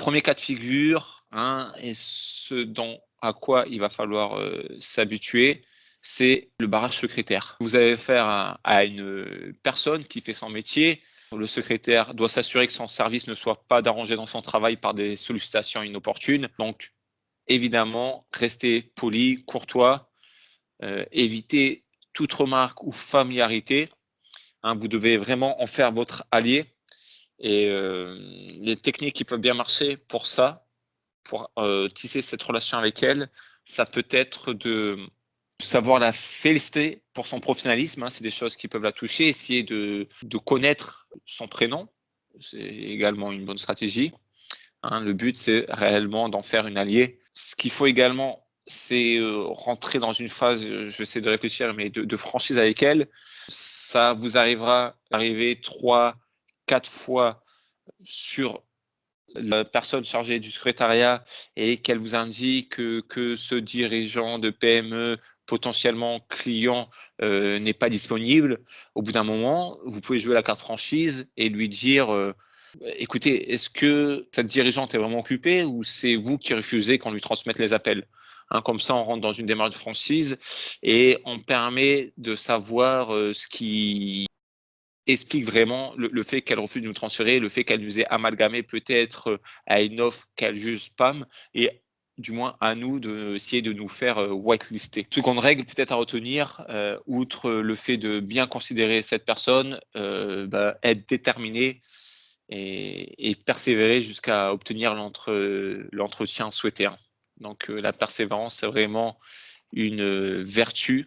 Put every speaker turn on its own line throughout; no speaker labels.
Premier cas de figure, hein, et ce dont à quoi il va falloir euh, s'habituer, c'est le barrage secrétaire. Vous avez affaire à, une personne qui fait son métier. Le secrétaire doit s'assurer que son service ne soit pas dérangé dans son travail par des sollicitations inopportunes. Donc, évidemment, restez poli, courtois, euh, évitez toute remarque ou familiarité. Hein, vous devez vraiment en faire votre allié. Et euh, les techniques qui peuvent bien marcher pour ça, pour euh, tisser cette relation avec elle, ça peut être de savoir la féliciter pour son professionnalisme, hein, c'est des choses qui peuvent la toucher, essayer de, connaître son prénom, c'est également une bonne stratégie. Hein. le but, c'est réellement d'en faire une alliée. Ce qu'il faut également, c'est euh, rentrer dans une phase, je vais essayer de réfléchir, mais de, de franchise avec elle. Ça vous arrivera d'arriver trois, quatre fois sur la personne chargée du secrétariat et qu'elle vous indique que, ce dirigeant de PME potentiellement client euh, n'est pas disponible, au bout d'un moment, vous pouvez jouer la carte franchise et lui dire euh, écoutez, est-ce que cette dirigeante est vraiment occupée ou c'est vous qui refusez qu'on lui transmette les appels? Hein, Comme ça, on rentre dans une démarche de franchise et on permet de savoir euh, ce qui explique vraiment le, fait qu'elle refuse de nous transférer, le fait qu'elle nous ait amalgamé peut-être euh, à une offre qu'elle juge spam et du moins à nous d'essayer de, nous faire euh, whitelister. Seconde règle peut-être à retenir, euh, outre le fait de bien considérer cette personne, bah, être déterminé et, persévérer jusqu'à obtenir l'entretien souhaité. Donc la persévérance, c'est vraiment une vertu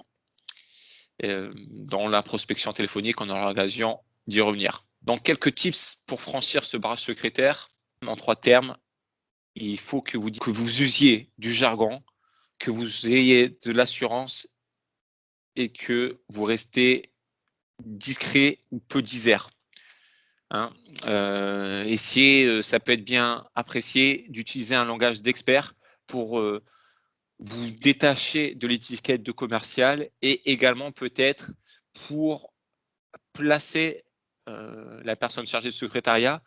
dans la prospection téléphonique, on aura l'occasion d'y revenir. Donc, quelques tips pour franchir ce barrage secrétaire. En trois termes, il faut que vous, que vous usiez du jargon, que vous ayez de l'assurance et que vous restez discret ou peu disert. Hein. Euh, essayez, euh, ça peut être bien apprécié d'utiliser un langage d'expert pour vous détacher de l'étiquette de commercial et également peut-être pour placer euh, la personne chargée de secrétariat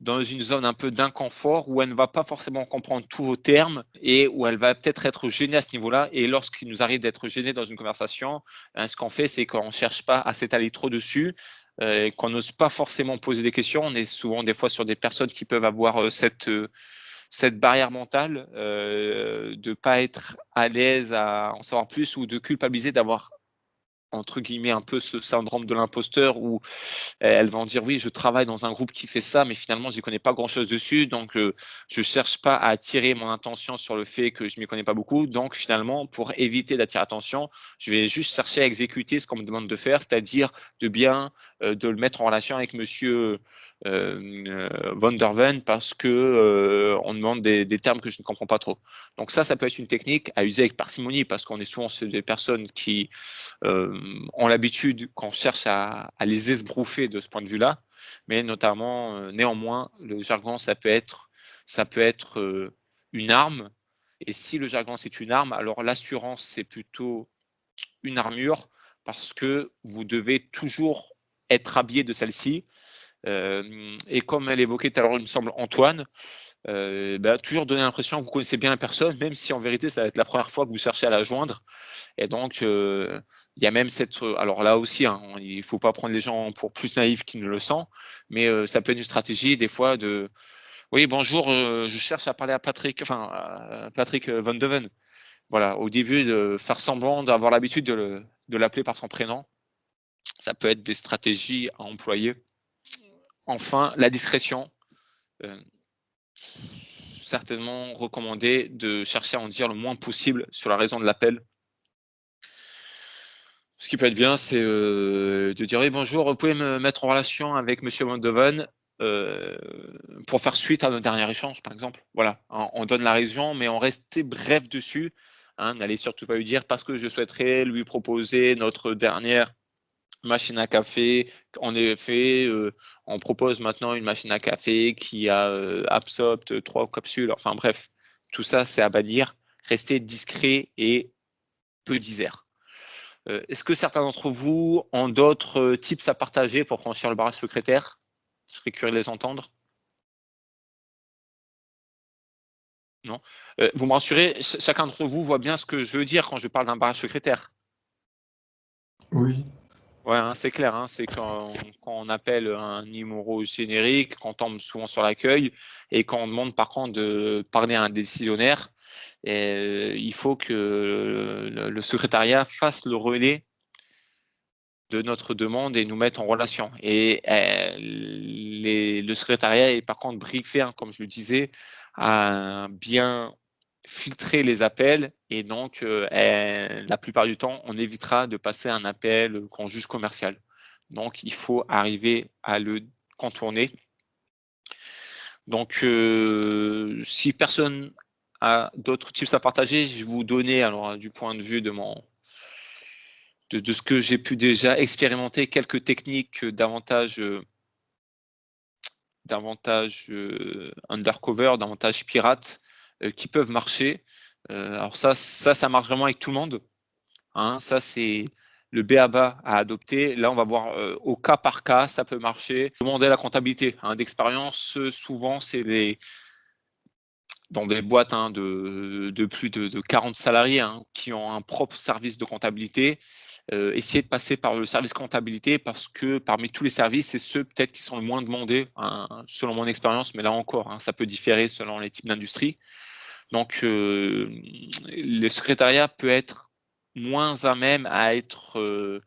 dans une zone un peu d'inconfort où elle ne va pas forcément comprendre tous vos termes et où elle va peut-être être gênée à ce niveau-là. Et lorsqu'il nous arrive d'être gêné dans une conversation, hein, ce qu'on fait, c'est qu'on ne cherche pas à s'étaler trop dessus, euh, qu'on n'ose pas forcément poser des questions. On est souvent des fois sur des personnes qui peuvent avoir euh, cette cette barrière mentale euh, de pas être à l'aise à en savoir plus ou de culpabiliser d'avoir entre guillemets un peu ce syndrome de l'imposteur où elles vont dire oui je travaille dans un groupe qui fait ça mais finalement je n'y connais pas grand chose dessus donc euh, je ne cherche pas à attirer mon attention sur le fait que je m'y connais pas beaucoup donc finalement pour éviter d'attirer attention je vais juste chercher à exécuter ce qu'on me demande de faire c'est-à-dire de bien euh, de le mettre en relation avec monsieur Van der Ven parce que euh, on demande des, termes que je ne comprends pas trop. Donc ça, ça peut être une technique à user avec parcimonie parce qu'on est souvent des personnes qui euh, ont l'habitude qu'on cherche à, les esbrouffer de ce point de vue-là, mais notamment, néanmoins, le jargon, ça peut être, ça peut être une arme. Et si le jargon c'est une arme, alors l'assurance c'est plutôt une armure parce que vous devez toujours être habillé de celle-ci et comme elle évoquait tout à l'heure, il me semble, Antoine, bah, toujours donner l'impression que vous connaissez bien la personne, même si en vérité, ça va être la première fois que vous cherchez à la joindre. Et donc, il y a même cette... Alors là aussi, hein, il ne faut pas prendre les gens pour plus naïfs qu'ils ne le sont, mais ça peut être une stratégie des fois de... Oui, bonjour, je cherche à parler à Patrick, enfin, à Patrick Van Deven. Voilà, au début, de faire semblant d'avoir l'habitude de l'appeler par son prénom. Ça peut être des stratégies à employer. Enfin, la discrétion. Euh, certainement recommandé de chercher à en dire le moins possible sur la raison de l'appel. Ce qui peut être bien, c'est euh, de dire oui, bonjour, vous pouvez me mettre en relation avec Monsieur Van euh, pour faire suite à nos derniers échanges, par exemple. Voilà, on donne la raison, mais on restait bref dessus. Hein, N'allez surtout pas lui dire parce que je souhaiterais lui proposer notre dernière machine à café. En effet, euh, on propose maintenant une machine à café qui a euh, absorbe trois capsules. Enfin bref, tout ça, c'est à bannir. Restez discret et peu disert. Euh, est-ce que certains d'entre vous ont d'autres tips à partager pour franchir le barrage secrétaire? Je serais curieux de les entendre. Non? Euh, vous me rassurez, chacun d'entre vous voit bien ce que je veux dire quand je parle d'un barrage secrétaire.
Oui.
Ouais, hein, c'est clair. Hein, c'est quand, on appelle un numéro générique, qu'on tombe souvent sur l'accueil et quand on demande par contre de parler à un décisionnaire, et, il faut que le, secrétariat fasse le relais de notre demande et nous mettre en relation. Et le secrétariat est par contre briefé, hein, comme je le disais, à bien filtrer les appels et donc euh, la plupart du temps, on évitera de passer un appel qu'on juge commercial. Donc, il faut arriver à le contourner. Donc, euh, si personne a d'autres tips à partager, je vais vous donner, alors du point de vue de mon de, ce que j'ai pu déjà expérimenter, quelques techniques davantage davantage undercover, davantage pirate, qui peuvent marcher. alors ça, ça, ça marche vraiment avec tout le monde. Hein. ça, c'est le BABA à adopter. Là, on va voir au cas par cas, ça peut marcher. Demander la comptabilité hein, d'expérience, souvent, c'est dans des boîtes hein, de, plus de, 40 salariés qui ont un propre service de comptabilité. Euh, essayer de passer par le service comptabilité parce que parmi tous les services, c'est ceux peut-être qui sont le moins demandés, selon mon expérience, mais là encore, ça peut différer selon les types d'industrie. Donc, euh, le secrétariat peut être moins à même à être... Euh,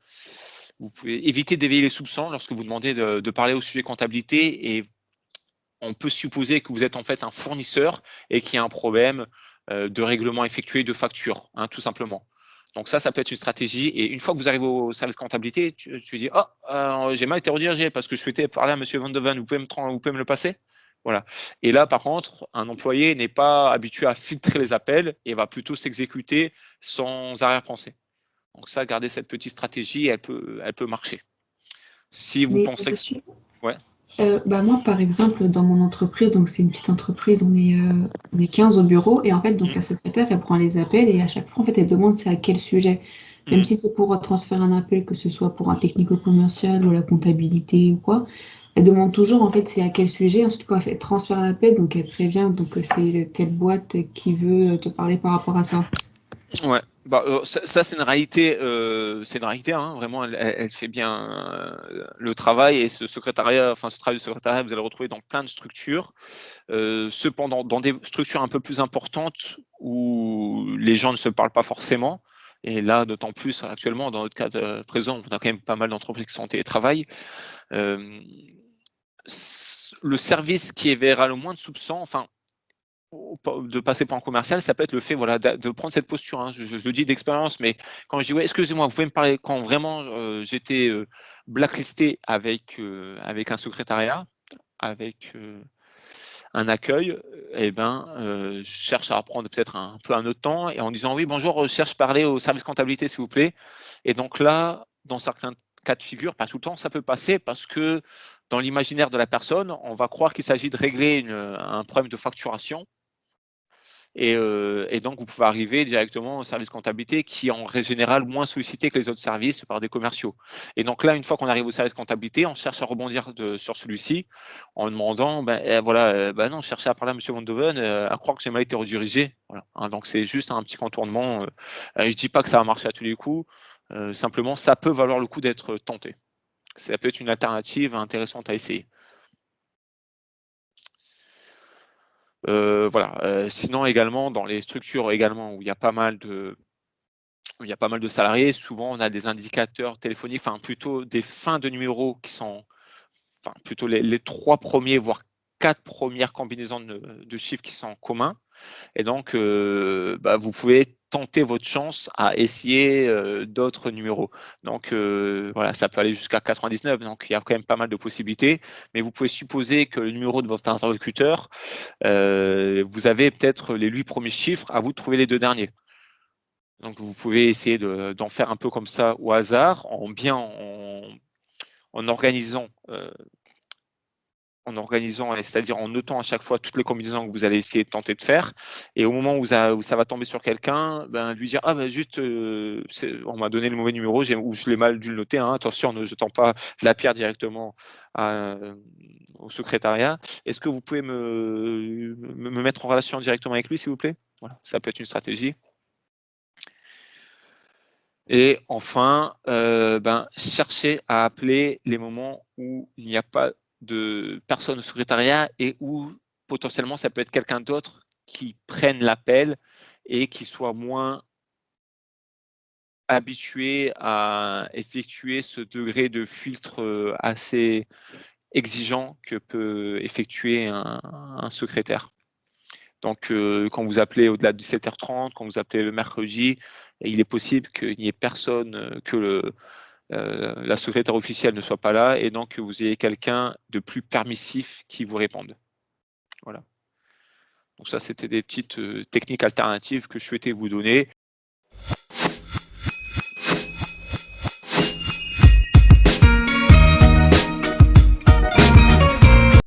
vous pouvez éviter d'éveiller les soupçons lorsque vous demandez de, parler au sujet comptabilité et on peut supposer que vous êtes en fait un fournisseur et qu'il y a un problème de règlement effectué de facture, hein, tout simplement. Donc ça, ça peut être une stratégie. Et une fois que vous arrivez au service comptabilité, tu, dis, oh, euh, j'ai mal été redirigé parce que je souhaitais parler à Monsieur Van vous pouvez me, vous pouvez me le passer? Voilà. Et là, par contre, un employé n'est pas habitué à filtrer les appels et va plutôt s'exécuter sans arrière-pensée. Donc ça, garder cette petite stratégie, elle peut, elle peut marcher. Si vous pensez que...
Ouais. Euh, bah moi, par exemple, dans mon entreprise, donc c'est une petite entreprise, on est, euh, on est 15 au bureau, et en fait, donc la secrétaire, elle prend les appels, et à chaque fois, en fait, elle demande c'est à quel sujet. Même mm. si c'est pour transférer un appel, que ce soit pour un technico-commercial ou la comptabilité ou quoi, elle demande toujours, en fait, c'est à quel sujet. Ensuite, quand elle fait transférer l'appel, donc elle prévient, donc c'est telle boîte qui veut te parler par rapport à ça.
Ouais, bah, euh, ça, c'est une réalité, euh, c'est une réalité, hein, vraiment, elle, fait bien euh, le travail et ce secrétariat, enfin ce travail de secrétariat, vous allez le retrouver dans plein de structures. cependant, dans des structures un peu plus importantes où les gens ne se parlent pas forcément, et là, d'autant plus actuellement, dans notre cas présent, on a quand même pas mal d'entreprises qui sont en télétravail. Le service qui éveillera le moins de soupçons, enfin, de passer pour un commercial, ça peut être le fait voilà, de, prendre cette posture. Hein. Je, le dis d'expérience, mais quand je dis, ouais, excusez-moi, vous pouvez me parler, quand vraiment euh, j'étais euh, blacklisté avec, euh, avec un secrétariat, avec un accueil, eh ben, je cherche à apprendre peut-être un, peu un autre temps, et en disant, oui, bonjour, je cherche à parler au service comptabilité, s'il vous plaît. Et donc là, dans certains cas de figure, pas tout le temps, ça peut passer parce que dans l'imaginaire de la personne, on va croire qu'il s'agit de régler un problème de facturation euh, et, donc, vous pouvez arriver directement au service comptabilité qui est en général moins sollicité que les autres services par des commerciaux. Et donc là, une fois qu'on arrive au service comptabilité, on cherche à rebondir sur celui-ci en demandant, ben, eh, voilà, euh, ben non, chercher à parler à M. Van Doven, euh, à croire que j'ai mal été redirigé. Hein. donc c'est juste un petit contournement. je ne dis pas que ça va marcher à tous les coups, simplement, ça peut valoir le coup d'être tenté. Ça peut être une alternative intéressante à essayer. Euh, voilà. Euh, sinon également dans les structures également où il y a pas mal de il y a pas mal de salariés, souvent on a des indicateurs téléphoniques, enfin plutôt des fins de numéros qui sont enfin plutôt les, trois premiers, voire quatre premières combinaisons de, chiffres qui sont communs. Et donc, euh, bah, vous pouvez tenter votre chance à essayer d'autres numéros. Donc voilà, ça peut aller jusqu'à 99, donc il y a quand même pas mal de possibilités, mais vous pouvez supposer que le numéro de votre interlocuteur, vous avez peut-être les huit premiers chiffres, à vous de trouver les deux derniers. Donc vous pouvez essayer d'en faire un peu comme ça au hasard, en bien en, en organisant en organisant, c'est-à-dire en notant à chaque fois toutes les combinaisons que vous allez essayer de tenter de faire. Et au moment où ça, va tomber sur quelqu'un, ben, lui dire Ah, ben juste, euh, on m'a donné le mauvais numéro, ou je l'ai mal dû le noter. Hein, attention, ne jetant pas la pierre directement au secrétariat. Est-ce que vous pouvez me, me, mettre en relation directement avec lui, s'il vous plaît? Voilà, ça peut être une stratégie. Et enfin, euh, ben, chercher à appeler les moments où il n'y a pas de personne au secrétariat et où potentiellement ça peut être quelqu'un d'autre qui prenne l'appel et qui soit moins habitué à effectuer ce degré de filtre euh, assez exigeant que peut effectuer un, secrétaire. Donc, euh, quand vous appelez au-delà de 17h30, quand vous appelez le mercredi, il est possible qu'il n'y ait personne, euh, que le, la secrétaire officielle ne soit pas là et donc que vous ayez quelqu'un de plus permissif qui vous réponde. Voilà. Donc ça, c'était des petites euh, techniques alternatives que je souhaitais vous donner.